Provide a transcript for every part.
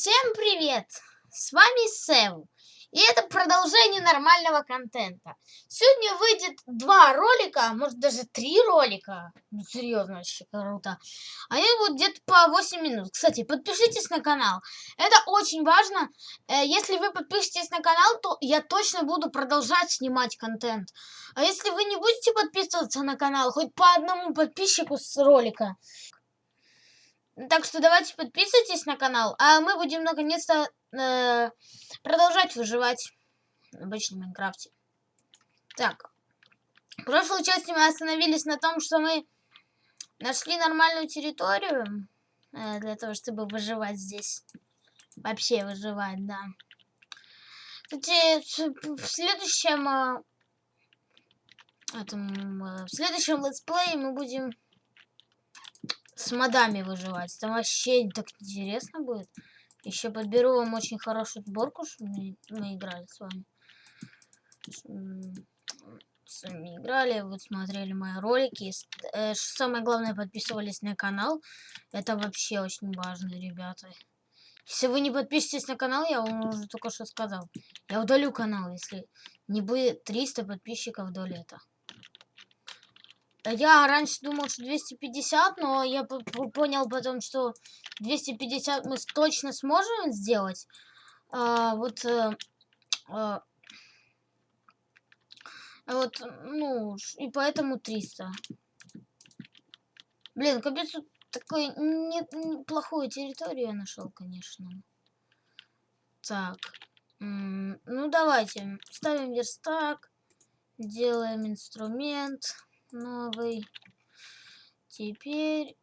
Всем привет! С вами Сэм. И это продолжение нормального контента. Сегодня выйдет два ролика, а может даже три ролика. Ну серьезно, вообще круто. Они будут где-то по 8 минут. Кстати, подпишитесь на канал. Это очень важно. Э, если вы подпишетесь на канал, то я точно буду продолжать снимать контент. А если вы не будете подписываться на канал, хоть по одному подписчику с ролика, так что давайте подписывайтесь на канал, а мы будем наконец-то э, продолжать выживать в обычном Майнкрафте. Так, в прошлой части мы остановились на том, что мы нашли нормальную территорию э, для того, чтобы выживать здесь. Вообще выживать, да. Кстати, в следующем... Э, этом, э, в следующем летсплее мы будем с модами выживать. Там вообще так интересно будет. Еще подберу вам очень хорошую сборку, чтобы мы, играли с вами. С вами играли, вот смотрели мои ролики. Э, самое главное, подписывались на канал. Это вообще очень важно, ребята. Если вы не подпишетесь на канал, я вам уже только что сказал. Я удалю канал, если не будет 300 подписчиков до лета. Я раньше думал, что 250, но я понял потом, что 250 мы точно сможем сделать. А, вот, а, вот, ну, и поэтому 300. Блин, капец, такой неплохую территорию я нашел, конечно. Так, ну давайте, ставим верстак, делаем инструмент новый. Теперь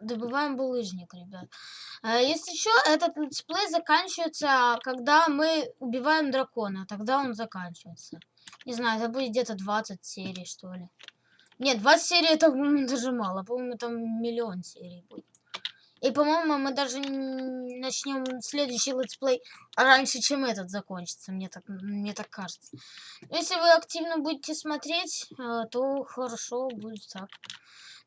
добываем булыжник, ребят. А если что, этот летсплей заканчивается, когда мы убиваем дракона. Тогда он заканчивается. Не знаю, это будет где-то 20 серий, что ли. Нет, 20 серий это, даже мало. По-моему, там миллион серий будет. И, по-моему, мы даже начнем следующий летсплей раньше, чем этот закончится, мне так, мне так кажется. Если вы активно будете смотреть, э, то хорошо будет так.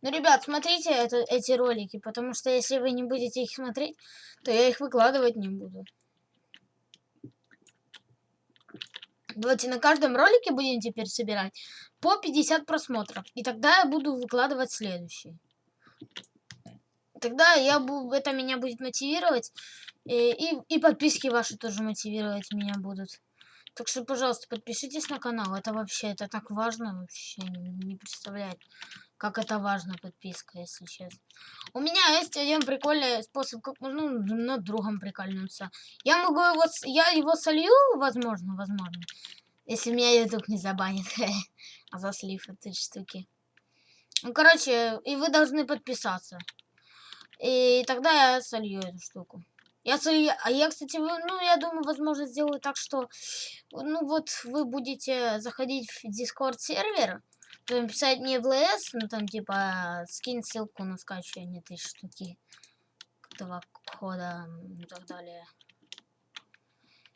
Но, ребят, смотрите это, эти ролики, потому что если вы не будете их смотреть, то я их выкладывать не буду. Давайте на каждом ролике будем теперь собирать по 50 просмотров. И тогда я буду выкладывать следующий тогда я буду, это меня будет мотивировать. И, и, и подписки ваши тоже мотивировать меня будут. Так что, пожалуйста, подпишитесь на канал. Это вообще, это так важно. Вообще не, представляет, как это важно, подписка, если честно. У меня есть один прикольный способ, как ну, над другом прикольнуться. Я могу его, я его солью, возможно, возможно. Если меня YouTube не забанит. а за слив этой штуки. Ну, короче, и вы должны подписаться. И тогда я солью эту штуку. Я солью... А я, кстати, ну, я думаю, возможно, сделаю так, что... Ну, вот вы будете заходить в Discord сервер, потом писать мне в ЛС, ну, там, типа, скинь ссылку на скачивание этой штуки. Этого кода и так далее.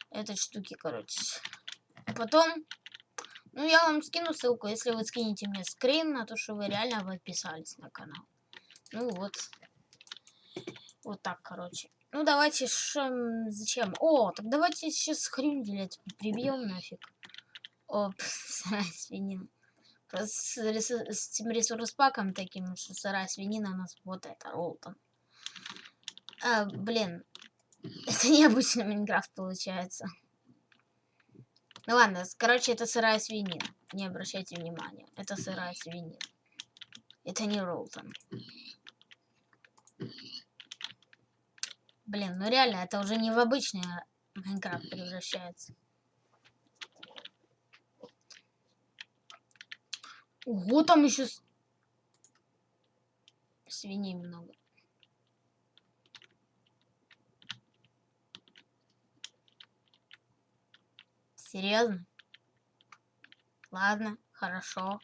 Этой штуки, короче. Потом... Ну, я вам скину ссылку, если вы скинете мне скрин на то, что вы реально подписались на канал. Ну вот. Вот так, короче. Ну, давайте, ш... зачем? О, так давайте сейчас хрюнделя прибьем нафиг. Оп, сырая свинина. С, с этим ресурс-паком таким, что сырая свинина у нас вот это, Ролтон. А, блин, это необычный Майнкрафт получается. Ну ладно, короче, это сырая свинина. Не обращайте внимания. Это сырая свинина. Это не Ролтон. Блин, ну реально, это уже не в обычный Майнкрафт превращается. Ого, там еще свиней много. Серьезно? Ладно, хорошо.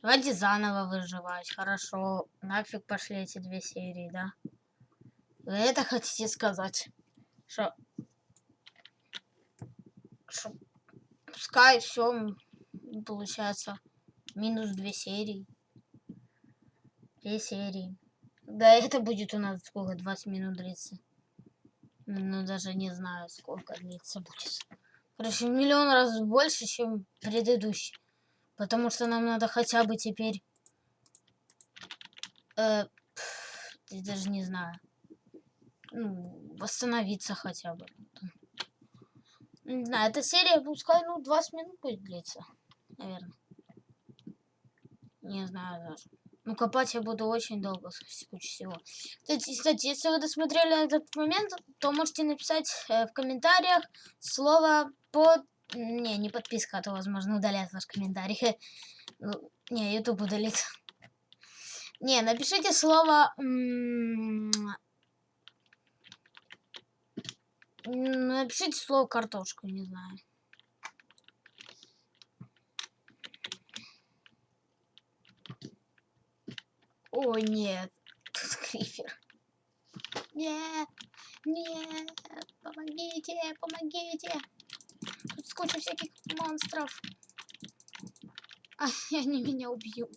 Давайте заново выживать. Хорошо. Нафиг пошли эти две серии, да? Вы это хотите сказать? Что... Что... Пускай все получается минус две серии. Две серии. Да, это будет у нас сколько, 20 минут длиться. Ну, даже не знаю, сколько длиться будет. Короче, миллион раз больше, чем предыдущий. Потому что нам надо хотя бы теперь... Э, пф, я даже не знаю. Ну, восстановиться хотя бы. Не знаю, эта серия, пускай, ну, 20 минут будет длиться. Наверное. Не знаю даже. Ну, копать я буду очень долго, с кучей всего. Кстати, кстати, если вы досмотрели этот момент, то можете написать э, в комментариях слово под... Не, не подписка, а то, возможно, удалят ваш комментарий. Ну, не, YouTube удалит. Не, напишите слово... Напишите слово картошку, не знаю. О, нет. Тут крипер. Нет, нет, помогите, помогите. Тут сколько всяких монстров. А, они меня убьют.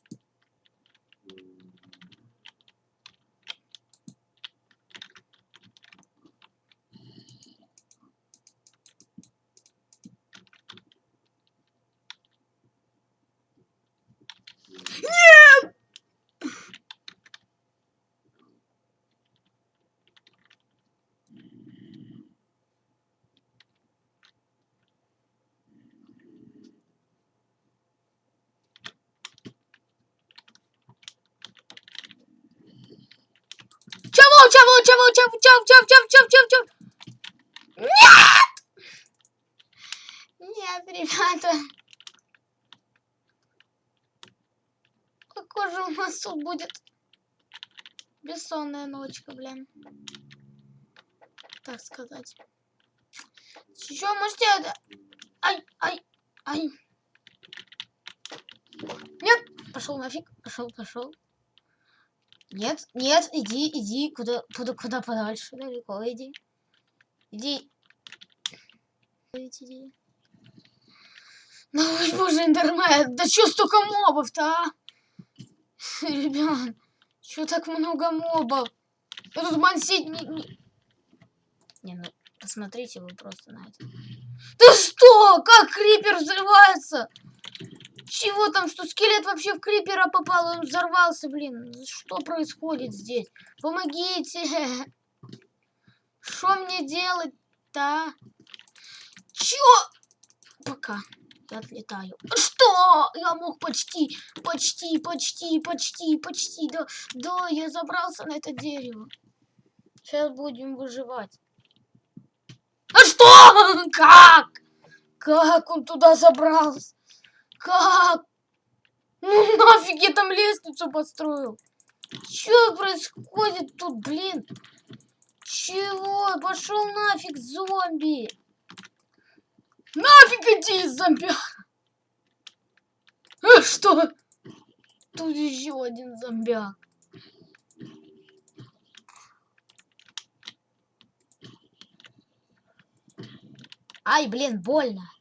Чего, чего, чего, чего, чего, чего, чего, чего, чего? Нет! Нет, ребята. Какой же у нас тут будет бессонная ночка, блин. Так сказать. Еще можете... Ай, ай, ай. Нет, пошел нафиг, пошел, пошел. Нет, нет, иди, иди, куда, куда, куда подальше, далеко иди. Иди. Иди. Ну, боже, интернет, да чё столько мобов-то, а? Ребят, чё так много мобов? Я тут мансить не, не... Не, ну, посмотрите вы просто на это. Да что? Как крипер взрывается? Чего там, что скелет вообще в крипера попал, он взорвался, блин. Что происходит здесь? Помогите. Что мне делать-то? Чё? Пока. Я отлетаю. Что? Я мог почти, почти, почти, почти, почти. Да, да, я забрался на это дерево. Сейчас будем выживать. А что? Как? Как он туда забрался? Как? Ну нафиг я там лестницу построил? Что происходит тут, блин? Чего? Пошел нафиг, зомби! Нафиг иди, зомби! А, что? Тут еще один зомбяк. Ай, блин, больно.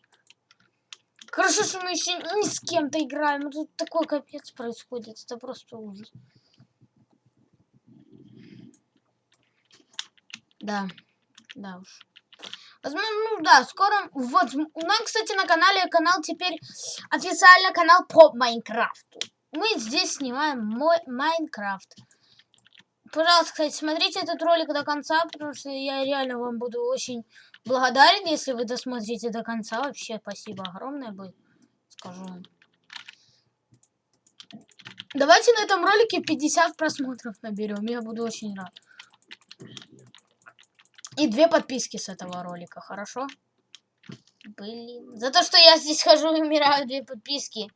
Хорошо, что мы еще не с кем-то играем. Ну, тут такой капец происходит. Это просто ужас. Да. Да уж. Возможно, ну да, скоро... Вот, у нас, кстати, на канале канал теперь официально канал по Майнкрафту. Мы здесь снимаем мой Майнкрафт. Пожалуйста, кстати, смотрите этот ролик до конца, потому что я реально вам буду очень благодарен, если вы досмотрите до конца. Вообще, спасибо огромное будет, скажу вам. Давайте на этом ролике 50 просмотров наберем. Я буду очень рад. И две подписки с этого ролика, хорошо? Блин. За то, что я здесь хожу и умираю, две подписки.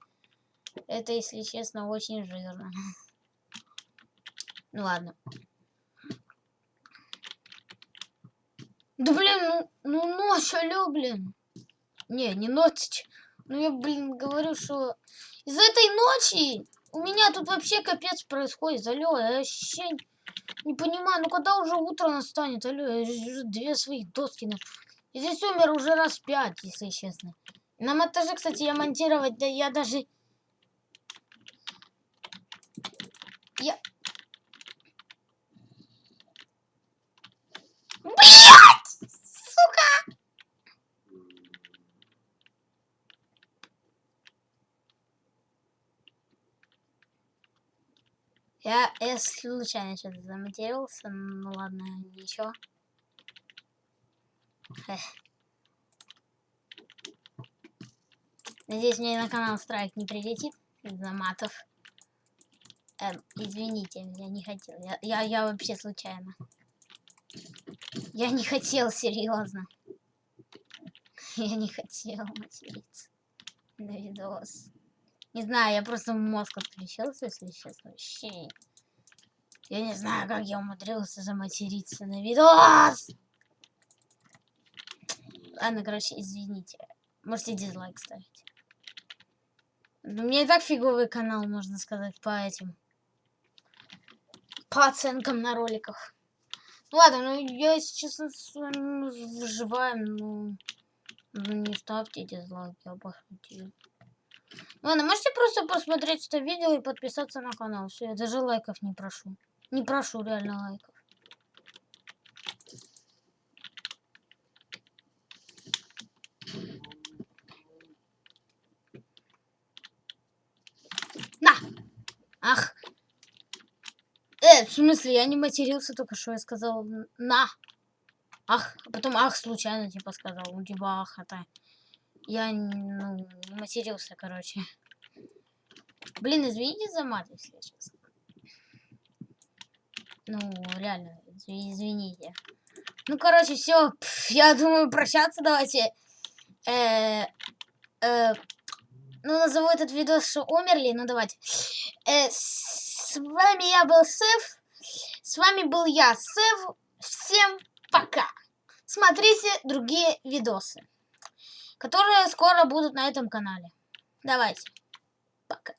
Это, если честно, очень жирно. Ну ладно. Да блин, ну, ну ночь, алё, блин. Не, не ночь. Ну я, блин, говорю, что из этой ночи у меня тут вообще капец происходит. Алло, я вообще не понимаю, ну когда уже утро настанет, алло, я две своих доски на... Я здесь умер уже раз пять, если честно. На монтаже, кстати, я монтировать, да я даже... Я... Я, я случайно что-то заматерился, ну ладно, ничего. Эх. Надеюсь, мне на канал страйк не прилетит из-за матов. Эм, извините, я не хотел. Я, я, я вообще случайно. Я не хотел, серьезно. Я не хотел материться на видос. Не знаю, я просто мозг отключился, если честно. Вообще. Я не знаю, как я умудрился заматериться на видос. Ладно, короче, извините. Можете дизлайк ставить. Ну, у меня и так фиговый канал, можно сказать, по этим. По оценкам на роликах. Ну ладно, ну я, если честно, с вами выживаем, ну... Ну не ставьте дизлайки, я пошутил. Ладно, можете просто посмотреть это видео и подписаться на канал. Все, я даже лайков не прошу. Не прошу реально лайков. На! Ах! Э, в смысле, я не матерился только что, я сказал на. Ах, а потом ах случайно типа сказал, ну типа ах, это... Я, ну, матерился, короче. Блин, извините за мат, если честно. Ну, реально, извините. Ну, короче, все. Я думаю, прощаться давайте. Э, э, ну, назову этот видос, что умерли. Ну, давайте. Э, с вами я был Сев. С вами был я, Сев. Всем пока. Смотрите другие видосы которые скоро будут на этом канале. Давайте. Пока.